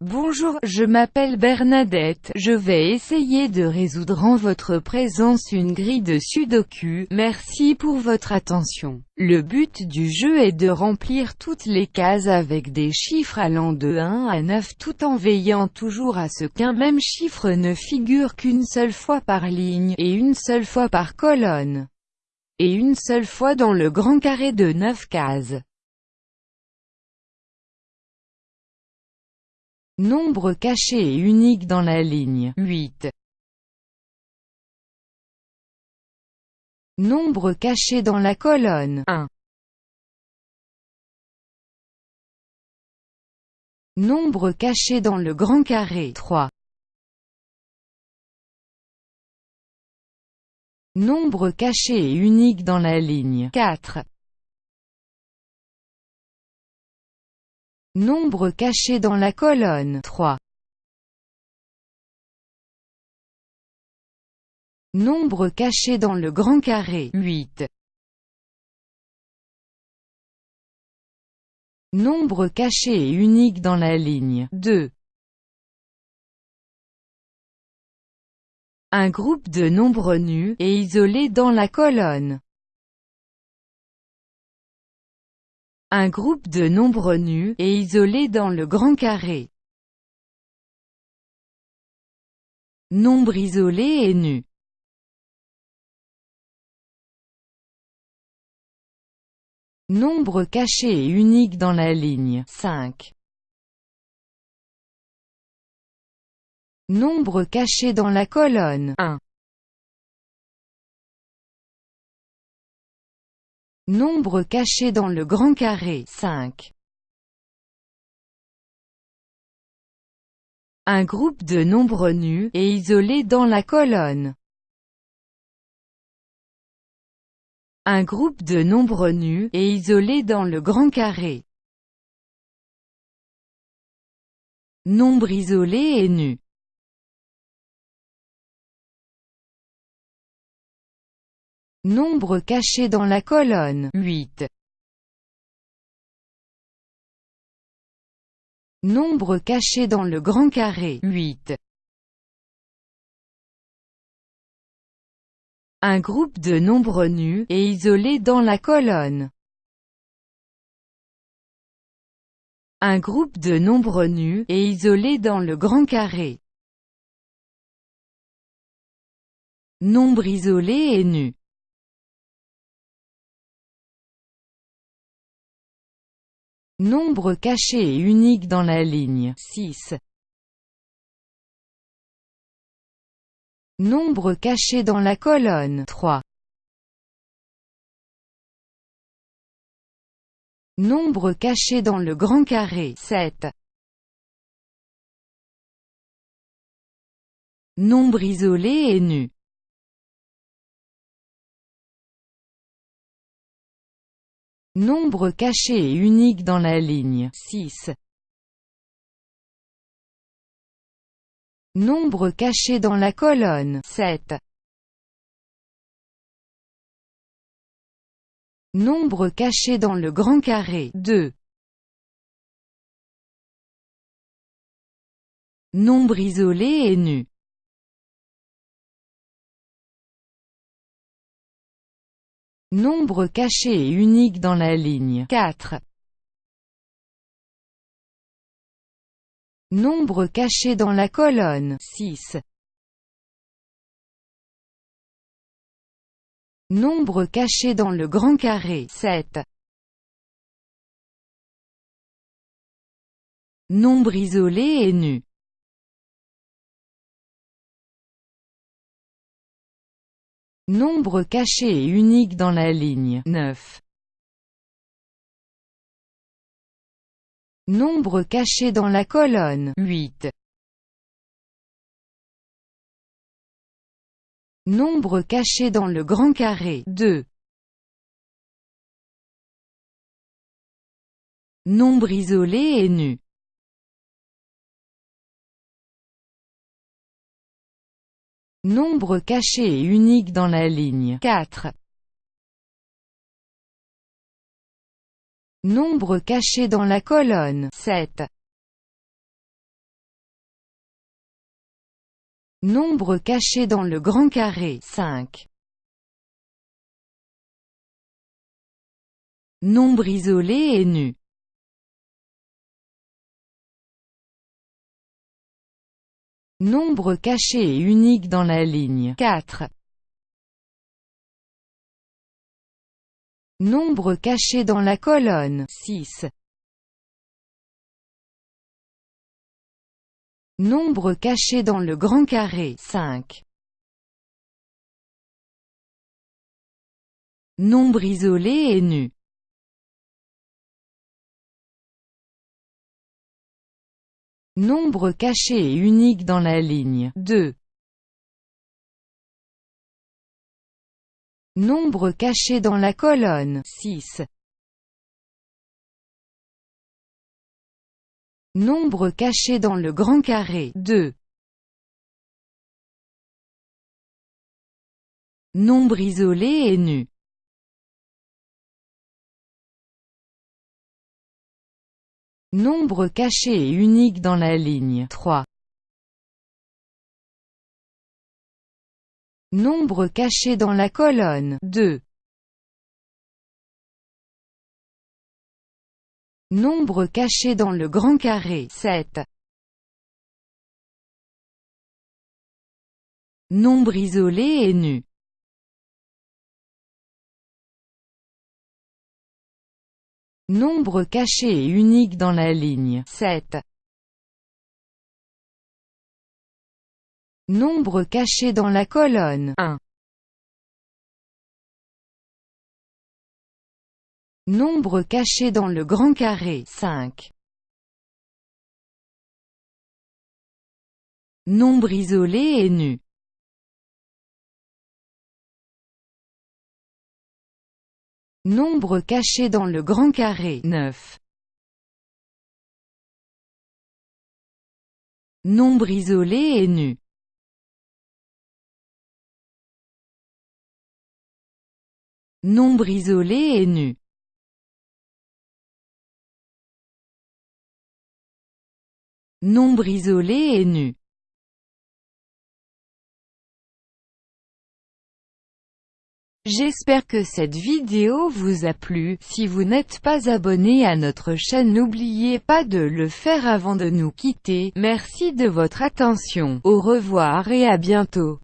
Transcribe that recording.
Bonjour, je m'appelle Bernadette, je vais essayer de résoudre en votre présence une grille de sudoku, merci pour votre attention. Le but du jeu est de remplir toutes les cases avec des chiffres allant de 1 à 9 tout en veillant toujours à ce qu'un même chiffre ne figure qu'une seule fois par ligne, et une seule fois par colonne, et une seule fois dans le grand carré de 9 cases. Nombre caché et unique dans la ligne 8. Nombre caché dans la colonne 1. Nombre caché dans le grand carré 3. Nombre caché et unique dans la ligne 4. Nombre caché dans la colonne 3. Nombre caché dans le grand carré 8. Nombre caché et unique dans la ligne 2. Un groupe de nombres nus, et isolés dans la colonne Un groupe de nombres nus, et isolés dans le grand carré. Nombre isolé et nu. Nombre caché et unique dans la ligne 5. Nombre caché dans la colonne 1. Nombre caché dans le grand carré 5. Un groupe de nombres nus, et isolés dans la colonne. Un groupe de nombres nus, et isolés dans le grand carré. Nombre isolé et nu. Nombre caché dans la colonne 8. Nombre caché dans le grand carré 8. Un groupe de nombres nus, et isolés dans la colonne. Un groupe de nombres nus, et isolés dans le grand carré. Nombre isolé et nu. Nombre caché et unique dans la ligne 6. Nombre caché dans la colonne 3. Nombre caché dans le grand carré 7. Nombre isolé et nu. Nombre caché et unique dans la ligne 6. Nombre caché dans la colonne 7. Nombre caché dans le grand carré 2. Nombre isolé et nu. Nombre caché et unique dans la ligne 4. Nombre caché dans la colonne 6. Nombre caché dans le grand carré 7. Nombre isolé et nu. Nombre caché et unique dans la ligne 9. Nombre caché dans la colonne 8. Nombre caché dans le grand carré 2. Nombre isolé et nu. Nombre caché et unique dans la ligne 4. Nombre caché dans la colonne 7. Nombre caché dans le grand carré 5. Nombre isolé et nu Nombre caché et unique dans la ligne 4. Nombre caché dans la colonne 6. Nombre caché dans le grand carré 5. Nombre isolé et nu. Nombre caché et unique dans la ligne 2. Nombre caché dans la colonne 6. Nombre caché dans le grand carré 2. Nombre isolé et nu. Nombre caché et unique dans la ligne 3. Nombre caché dans la colonne 2. Nombre caché dans le grand carré 7. Nombre isolé et nu. Nombre caché et unique dans la ligne 7. Nombre caché dans la colonne 1. Nombre caché dans le grand carré 5. Nombre isolé et nu. Nombre caché dans le grand carré 9. Nombre isolé et nu. Nombre isolé et nu. Nombre isolé et nu. J'espère que cette vidéo vous a plu, si vous n'êtes pas abonné à notre chaîne n'oubliez pas de le faire avant de nous quitter, merci de votre attention, au revoir et à bientôt.